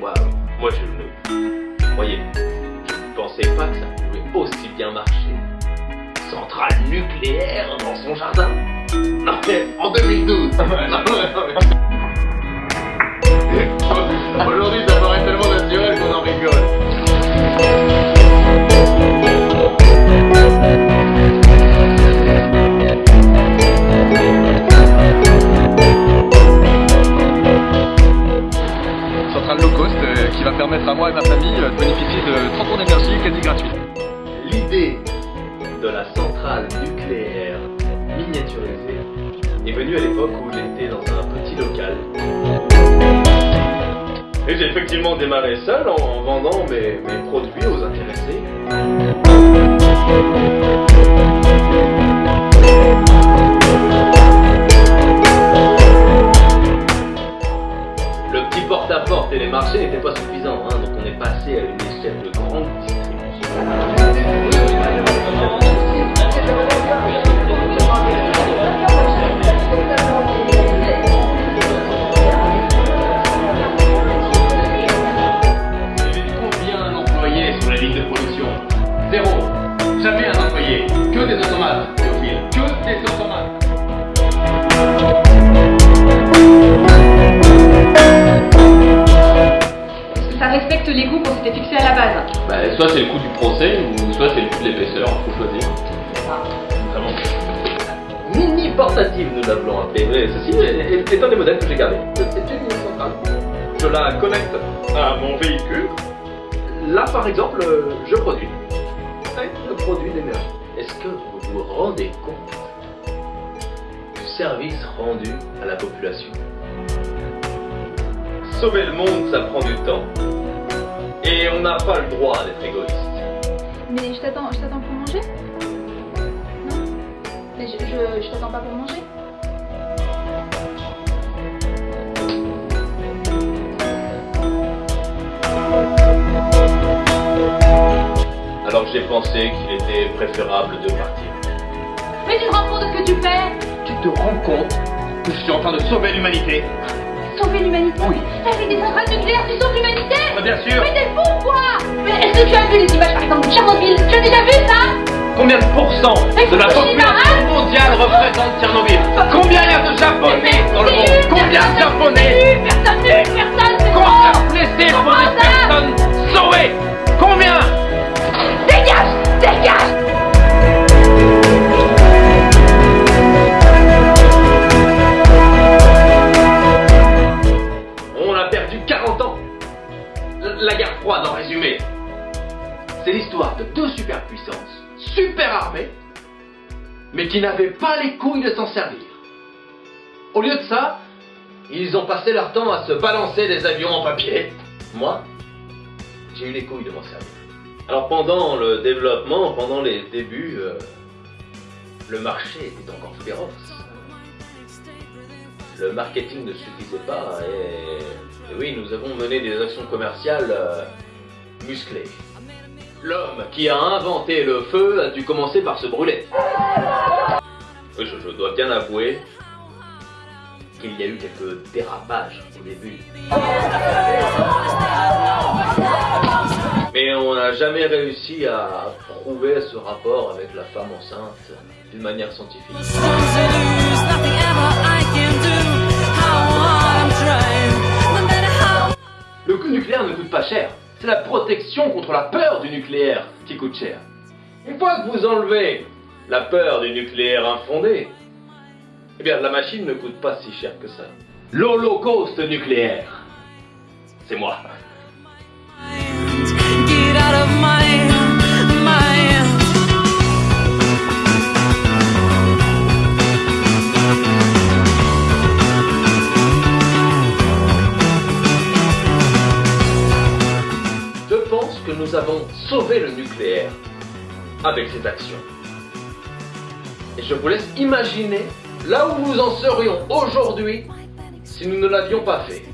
moi, moi je ne... Vous voyez, je ne pensais pas que ça pouvait aussi bien marcher. Centrale nucléaire dans son jardin. Non, en 2012 la centrale nucléaire miniaturisée est venue à l'époque où j'étais dans un petit local. Et j'ai effectivement démarré seul en vendant mes, mes produits aux intéressés. Le petit porte-à-porte et les marchés n'étaient pas suffisants, hein, donc on est passé à une échelle de Ça respecte les goûts qu'on s'était fixés à la base. Bah, soit c'est le coût du procès, ou soit c'est le coût de l'épaisseur, faut choisir. Vraiment. Mini portative, nous l'appelons appelé. Mais Ceci est, est un des modèles que j'ai gardé. C'est une mini centrale. Je la connecte à mon véhicule. Là, par exemple, je produis. Je produis l'énergie. Est-ce que vous vous rendez compte du service rendu à la population? Sauver le monde, ça prend du temps. Et on n'a pas le droit d'être égoïste. Mais je t'attends, je t'attends pour manger? Non? Mais je, je, je t'attends pas pour manger? Alors j'ai pensé qu'il était préférable de partir. Mais tu te rends compte de ce que tu fais? Tu te rends compte que je suis en train de sauver l'humanité Sauver l'humanité. Oui. Avec des centrales nucléaires, tu sauves l'humanité. Ah, Bien sûr. Mais t'es fou quoi? Mais est-ce que tu as vu les images par exemple de Tchernobyl? Tu as déjà vu ça? Combien de pourcents de la population La guerre froide en résumé. C'est l'histoire de deux superpuissances, super armées, mais qui n'avaient pas les couilles de s'en servir. Au lieu de ça, ils ont passé leur temps à se balancer des avions en papier. Moi, j'ai eu les couilles de m'en servir. Alors pendant le développement, pendant les débuts, euh, le marché était encore féroce. Le marketing ne suffisait pas et, oui, nous avons mené des actions commerciales euh, musclées. L'homme qui a inventé le feu a dû commencer par se brûler. Je dois bien avouer qu'il y a eu quelques dérapages au début. Mais on n'a jamais réussi à prouver ce rapport avec la femme enceinte d'une manière scientifique. C'est la protection contre la peur du nucléaire qui coûte cher. Une fois que vous enlevez la peur du nucléaire infondé, eh bien la machine ne coûte pas si cher que ça. L'holocauste nucléaire, c'est moi. Nous avons sauvé le nucléaire avec ces actions. Et je vous laisse imaginer là où nous en serions aujourd'hui si nous ne l'avions pas fait.